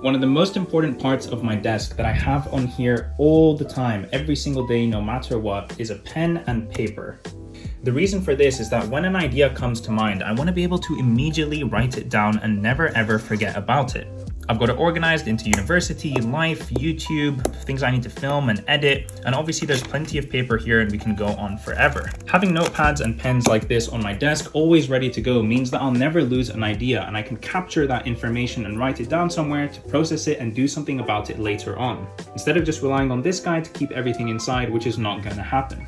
One of the most important parts of my desk that I have on here all the time, every single day, no matter what, is a pen and paper. The reason for this is that when an idea comes to mind, I want to be able to immediately write it down and never ever forget about it. I've got it organized into university, life, YouTube, things I need to film and edit, and obviously there's plenty of paper here and we can go on forever. Having notepads and pens like this on my desk always ready to go means that I'll never lose an idea and I can capture that information and write it down somewhere to process it and do something about it later on, instead of just relying on this guy to keep everything inside, which is not to happen.